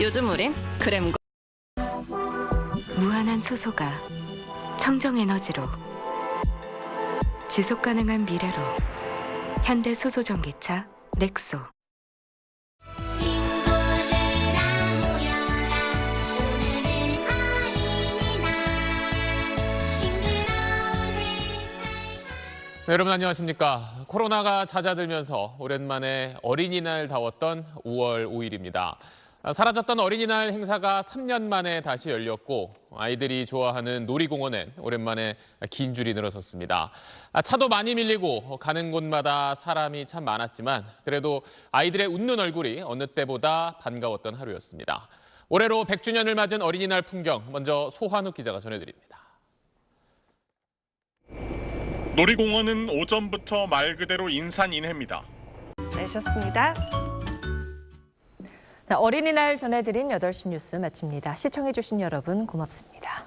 요즘 우린 그램과 무한한 수소가 청정 에너지로 지속 가능한 미래로 현대 수소 전기차 넥소 어린이날 네, 여러분 안녕하십니까. 코로나가 잦아들면서 오랜만에 어린이날 다웠던 5월 5일입니다. 사라졌던 어린이날 행사가 3년 만에 다시 열렸고 아이들이 좋아하는 놀이공원엔 오랜만에 긴 줄이 늘어섰습니다. 아, 차도 많이 밀리고 가는 곳마다 사람이 참 많았지만 그래도 아이들의 웃는 얼굴이 어느 때보다 반가웠던 하루였습니다. 올해로 100주년을 맞은 어린이날 풍경 먼저 소환욱 기자가 전해드립니다. 놀이공원은 오전부터 말 그대로 인산인해입니다. 내셨습니다. 네, 어린이날 전해드린 8시 뉴스 마칩니다. 시청해주신 여러분 고맙습니다.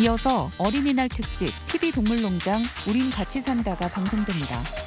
이어서 어린이날 특집 TV 동물농장 우린 같이 산다가 방송됩니다.